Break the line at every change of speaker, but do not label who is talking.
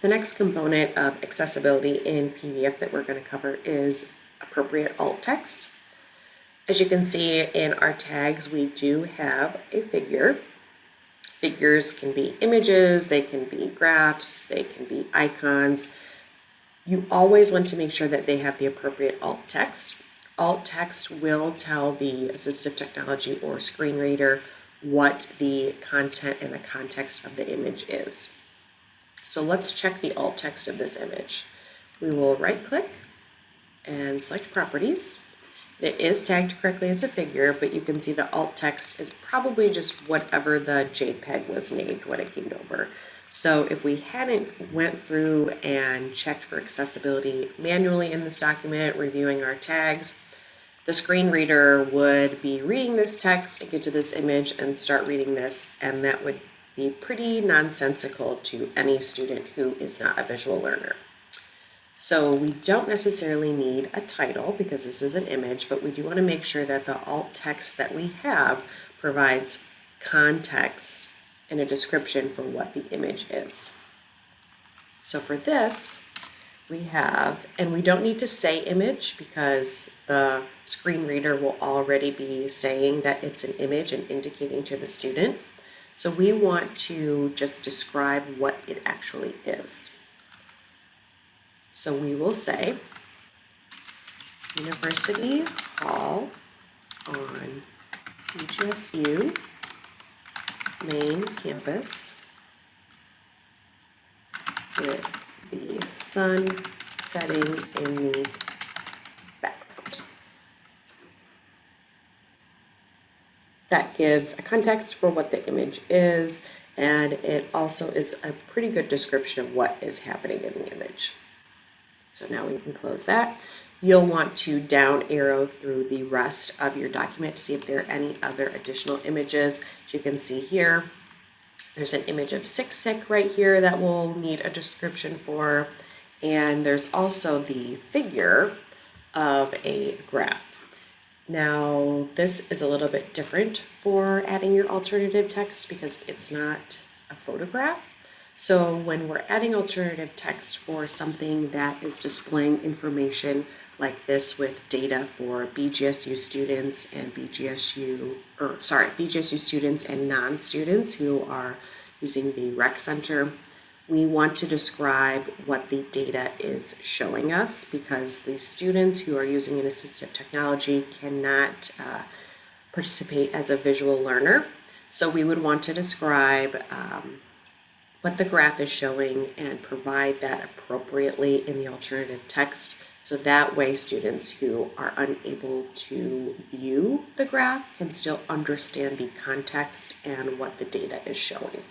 The next component of accessibility in PDF that we're going to cover is appropriate alt text. As you can see in our tags, we do have a figure. Figures can be images, they can be graphs, they can be icons. You always want to make sure that they have the appropriate alt text. Alt text will tell the assistive technology or screen reader what the content and the context of the image is. So let's check the alt text of this image. We will right click and select properties. It is tagged correctly as a figure, but you can see the alt text is probably just whatever the JPEG was named when it came over. So if we hadn't went through and checked for accessibility manually in this document, reviewing our tags, the screen reader would be reading this text and get to this image and start reading this, and that would be pretty nonsensical to any student who is not a visual learner. So we don't necessarily need a title because this is an image, but we do want to make sure that the alt text that we have provides context and a description for what the image is. So for this, we have, and we don't need to say image because the screen reader will already be saying that it's an image and indicating to the student. So we want to just describe what it actually is. So we will say University Hall on BGSU main campus with the sun setting in the That gives a context for what the image is, and it also is a pretty good description of what is happening in the image. So now we can close that. You'll want to down arrow through the rest of your document to see if there are any other additional images. As you can see here, there's an image of Sic Sic right here that we'll need a description for. And there's also the figure of a graph. Now, this is a little bit different for adding your alternative text because it's not a photograph. So when we're adding alternative text for something that is displaying information like this with data for BGSU students and BGSU, or sorry, BGSU students and non-students who are using the rec center, we want to describe what the data is showing us because the students who are using an assistive technology cannot uh, participate as a visual learner. So we would want to describe um, what the graph is showing and provide that appropriately in the alternative text. So that way students who are unable to view the graph can still understand the context and what the data is showing.